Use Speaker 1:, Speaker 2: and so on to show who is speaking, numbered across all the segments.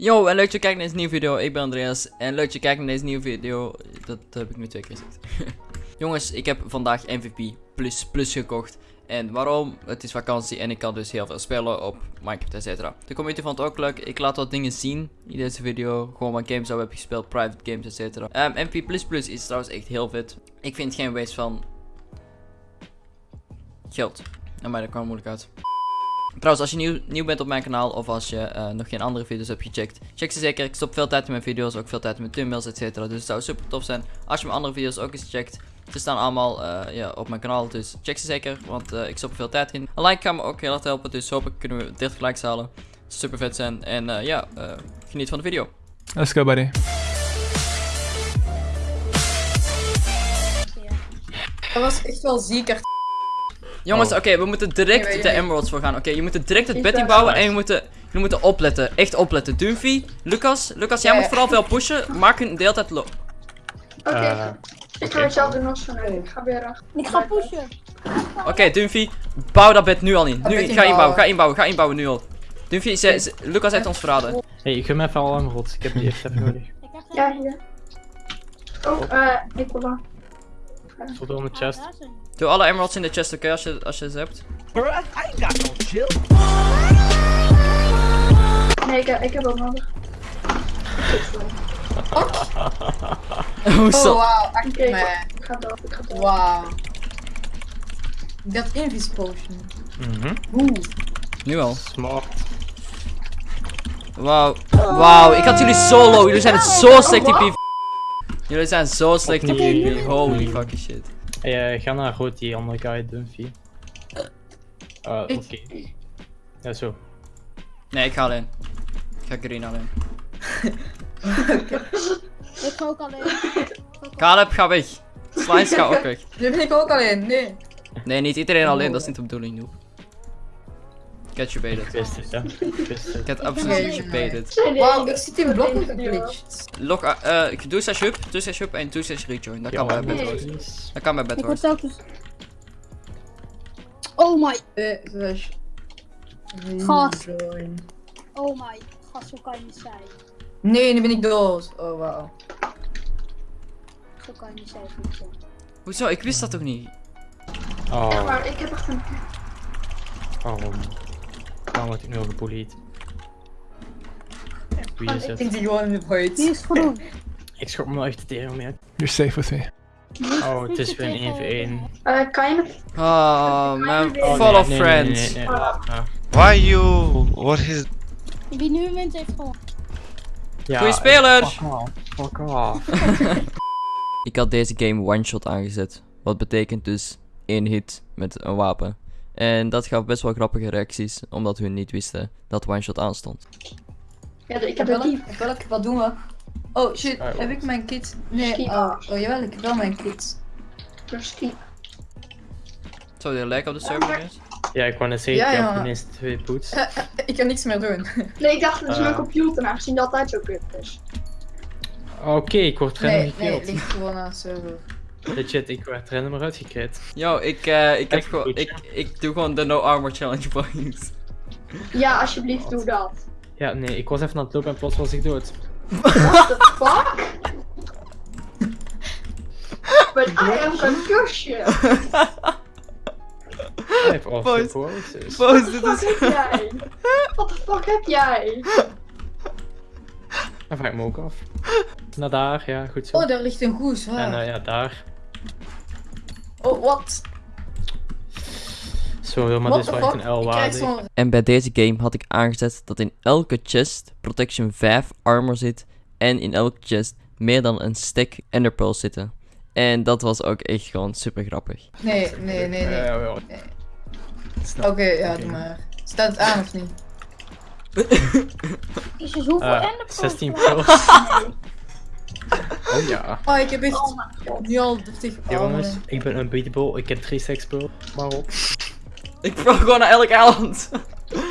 Speaker 1: Yo, en leuk dat je kijkt naar deze nieuwe video. Ik ben Andreas. En leuk dat je kijkt naar deze nieuwe video. Dat heb ik nu twee keer gezegd. Jongens, ik heb vandaag MVP Plus Plus gekocht. En waarom? Het is vakantie en ik kan dus heel veel spelen op Minecraft, etc. De community vond het ook leuk. Ik laat wat dingen zien in deze video. Gewoon wat games zou heb gespeeld, private games, etc. Um, MVP Plus Plus is trouwens echt heel vet. Ik vind geen waste van geld. En mij dat kwam moeilijk uit. Trouwens, als je nieuw, nieuw bent op mijn kanaal of als je uh, nog geen andere video's hebt gecheckt, check ze zeker. Ik stop veel tijd in mijn video's, ook veel tijd in mijn thumbnails, etc. Dus het zou super tof zijn als je mijn andere video's ook eens checkt. Ze staan allemaal uh, ja, op mijn kanaal, dus check ze zeker, want uh, ik stop er veel tijd in. Een like kan me ook heel erg helpen, dus hopelijk kunnen we 30 likes halen. Super vet zijn en ja, geniet van de video.
Speaker 2: Let's go buddy.
Speaker 3: Dat was echt wel zieker.
Speaker 1: Jongens, oh. oké, we moeten direct de emeralds voor gaan. Oké, je moet direct het bed inbouwen en je moet, je moet opletten. Echt opletten. Dunphy, Lucas, Lucas, jij moet vooral veel pushen. Maak een deeltijd lo...
Speaker 4: Oké, uh, ik ga hetzelfde doen als van Ik ga weer achter.
Speaker 5: Ik ga pushen.
Speaker 1: Oké, okay, Dunphy, bouw dat bed nu al in. Nu, ga inbouwen, ga inbouwen, ga inbouwen nu al. Dunphy, ze, Lucas heeft ons verraden. Hé,
Speaker 6: hey, ik ga me even al emeralds. Ik heb die echt even nodig.
Speaker 4: Ja, hier. Oh, eh, ik wil dan.
Speaker 6: Tot de chest.
Speaker 1: Doe alle emeralds in de chest, oké, okay, als, je, als je ze hebt.
Speaker 7: Bro, I ain't got no chill.
Speaker 4: Nee, ik, ik heb ook nodig.
Speaker 1: oh,
Speaker 3: oh
Speaker 4: okay, Ik ga dood, ik ga dood.
Speaker 3: Wauw. Dat invis potion.
Speaker 6: Mhm. Mm
Speaker 3: Oeh.
Speaker 1: Nu al.
Speaker 6: Smart.
Speaker 1: Wauw. Wauw, ik had jullie solo. Jullie zijn het zo slecht PvP. Jullie zijn zo slecht in PvP. Holy fucking shit.
Speaker 6: Hey, uh, ga naar rood, die andere guy, Dunphy. Uh, Oké. Okay. Ja, zo.
Speaker 1: Nee, ik ga alleen. Ik ga green alleen.
Speaker 5: Ik ga ook alleen.
Speaker 1: Caleb, ga weg. Slice, ga ook weg.
Speaker 3: Nu ben ik ook alleen, nee.
Speaker 1: Nee, niet iedereen alleen, dat is niet de bedoeling, noob. Get you baited.
Speaker 6: Ik wist het, ja. Ik wist het.
Speaker 1: Get absolutely baited.
Speaker 3: Wauw, ik zit in blokken geglitcht.
Speaker 1: Log, uh, uh, doe slash hub, doe slash hub en doe slash rejoin. Dat kan bij Bedwars. Dat kan bij Bedwars.
Speaker 5: Ik word Oh my.
Speaker 3: Uh.
Speaker 5: Gast. Oh my. Gast, zo kan je niet zijn.
Speaker 3: Nee, nu ben ik dood. Oh wauw.
Speaker 5: Zo kan je niet zijn.
Speaker 1: Hoezo? Ik wist dat toch niet?
Speaker 6: Oh.
Speaker 4: Ja, maar ik heb echt een...
Speaker 6: Waarom? Waarom word ik nu al gebullied? Wie is
Speaker 3: Ik
Speaker 6: het?
Speaker 3: denk die gewoon in de void.
Speaker 5: Wie is groen?
Speaker 6: Ik schop me nog echt de tering mee.
Speaker 2: You're safe with me.
Speaker 6: Oh, het is weer een 1v1.
Speaker 4: Uh, kan je nog...
Speaker 1: Oh man,
Speaker 4: Oh,
Speaker 1: full of
Speaker 6: nee,
Speaker 1: friends.
Speaker 6: Nee, Ja.
Speaker 8: Why you? What is?
Speaker 5: Wie nu wint heeft gewoon.
Speaker 6: Ja,
Speaker 1: Goeie speler!
Speaker 6: Fuck off. Fuck off.
Speaker 1: Ik had deze game one shot aangezet. Wat betekent dus één hit met een wapen. En dat gaf best wel grappige reacties, omdat hun niet wisten dat one shot aanstond.
Speaker 4: Ja, ik heb
Speaker 3: Welk?
Speaker 4: een
Speaker 3: Welk? Wat doen we? Oh shit,
Speaker 6: Ah,
Speaker 3: heb ik mijn kit? Nee,
Speaker 4: Ski.
Speaker 3: oh, oh jawel, ik heb wel mijn kit.
Speaker 4: Misschien.
Speaker 1: Zou die lijken op de server is?
Speaker 6: Ja, ik wou net zeggen,
Speaker 3: Ja,
Speaker 6: heb ineens twee boots.
Speaker 3: Ik kan niks meer doen.
Speaker 4: Nee, ik dacht, dat is
Speaker 6: Uh.
Speaker 4: mijn computer, aangezien dat altijd zo kut is.
Speaker 6: Oké, ik word random
Speaker 3: Nee, nee, het ligt gewoon aan de server.
Speaker 6: Legit, ik werd random eruit gekrit.
Speaker 1: Yo, ik, uh, ik heb gewoon, ik, ik doe gewoon de no armor challenge boys.
Speaker 4: Ja, alsjeblieft, doe dat.
Speaker 6: Ja, nee, ik was even aan het lopen en plots was ik dood.
Speaker 4: What the fuck? But I am concussion.
Speaker 6: Vijf of
Speaker 1: dit is...
Speaker 4: heb jij? Wat de fuck heb jij?
Speaker 6: Dan vraag ik me ook af. Naar daar, ja, goed zo.
Speaker 3: Oh, daar ligt een goes.
Speaker 6: En
Speaker 3: Waar?
Speaker 6: uh, ja, daar.
Speaker 3: Oh, wat?
Speaker 6: Zo, maar dit is wel echt een L
Speaker 3: Ik krijg
Speaker 6: waarde.
Speaker 3: zo'n...
Speaker 1: En bij deze game had ik aangezet dat in elke chest protection 5 armor zit. En in elke chest meer dan een stack enderpearls zitten. En dat was ook echt gewoon super grappig.
Speaker 3: Nee, nee, nee, nee.
Speaker 6: Ja,
Speaker 3: Oké, ja, doe maar. Staat het aan of niet?
Speaker 5: Is hoeveel
Speaker 6: Eh,
Speaker 5: enderpearls?
Speaker 6: 16 pills. Oh ja.
Speaker 3: Oh, ik heb echt
Speaker 4: Oh
Speaker 3: nu al 30
Speaker 6: Jongens,
Speaker 3: armen.
Speaker 6: ik ben unbeatable. Ik heb 3 stacks pearl. Maar op.
Speaker 1: Ik vroeg gewoon naar elk eiland.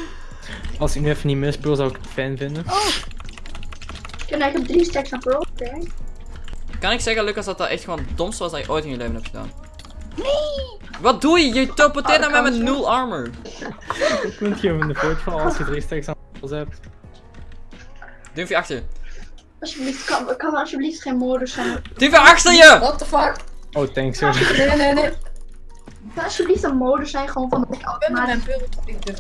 Speaker 6: Als ik nu even niet misspeel, zou ik het fijn vinden.
Speaker 4: En ik heb drie stacks aan pearl. Oké.
Speaker 1: Kan ik zeggen, Lucas, dat dat echt gewoon het domste was dat je ooit in je leven hebt gedaan? Nee! Wat doe je? Je teleporteert naar mij met nul armor.
Speaker 6: Ik moet je in de voort vallen als je 3 stacks aan hebt.
Speaker 1: Dumpje achter je.
Speaker 4: Alsjeblieft, kan, kan er alsjeblieft geen modus zijn.
Speaker 1: Dumpje achter je!
Speaker 3: What the fuck?
Speaker 6: Oh, thanks. sorry.
Speaker 3: Nee, nee, nee.
Speaker 4: Kan alsjeblieft een modus zijn gewoon van ik
Speaker 3: Ik ben maar een ik durf.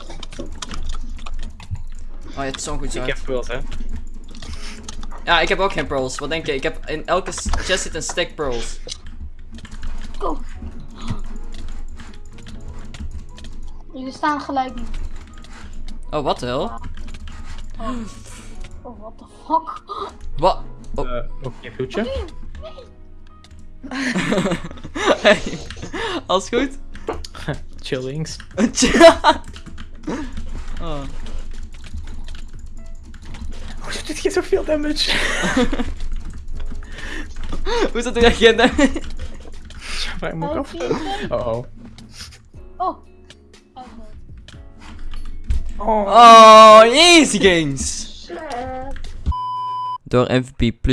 Speaker 1: Oh, je hebt zo'n goed
Speaker 6: Ik
Speaker 1: zo.
Speaker 6: heb pearls, hè.
Speaker 1: Ja, ik heb ook geen pearls. Wat denk je? Ik heb in elke chest zit een stack pearls.
Speaker 5: Jullie staan gelijk nu.
Speaker 1: Oh, wat de hel?
Speaker 5: Oh, what the fuck?
Speaker 1: Wat? Oh.
Speaker 6: Eh, Oké, goedje.
Speaker 1: hey, alles goed?
Speaker 6: Chillings.
Speaker 1: oh.
Speaker 6: Hoe doet dit geen zoveel damage?
Speaker 1: Hoe is dat reageren?
Speaker 6: Vraag me ook af.
Speaker 5: Oké, oké.
Speaker 6: Oh oh.
Speaker 5: Oh. Oh.
Speaker 6: Oh.
Speaker 1: Oh, easy games! Door MVP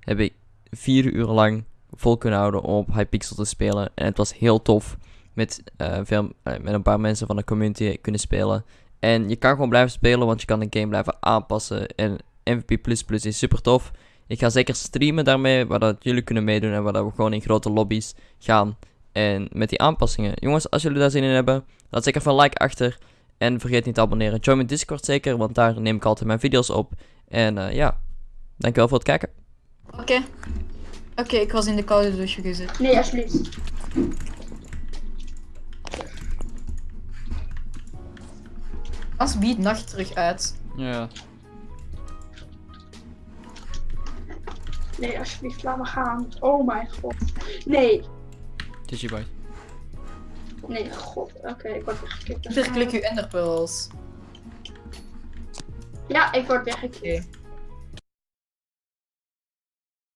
Speaker 1: heb ik vier uur lang vol kunnen houden om op Hypixel te spelen. En het was heel tof met, eh, veel, eh, met een paar mensen van de community kunnen spelen. En je kan gewoon blijven spelen, want je kan de game blijven aanpassen. En MVP is super tof. Ik ga zeker streamen daarmee, waar dat jullie kunnen meedoen en waar we gewoon in grote lobby's gaan. En met die aanpassingen. Jongens, als jullie daar zin in hebben, laat zeker even een like achter. En vergeet niet te abonneren. Join mijn Discord zeker, want daar neem ik altijd mijn video's op. En eh, ja, dankjewel voor het kijken.
Speaker 3: Oké. Oké, ik was in de koude douche gezet.
Speaker 4: Nee, alsjeblieft.
Speaker 3: Als biedt nacht terug uit.
Speaker 1: Ja.
Speaker 4: Nee, alsjeblieft, laat me gaan. Oh mijn god. Nee.
Speaker 1: Digiboy.
Speaker 4: Nee, god. Oké, ik word weggeklikt.
Speaker 3: Verklik uw enderpearls.
Speaker 4: Ja, ik word weggeklikt.
Speaker 3: Oké.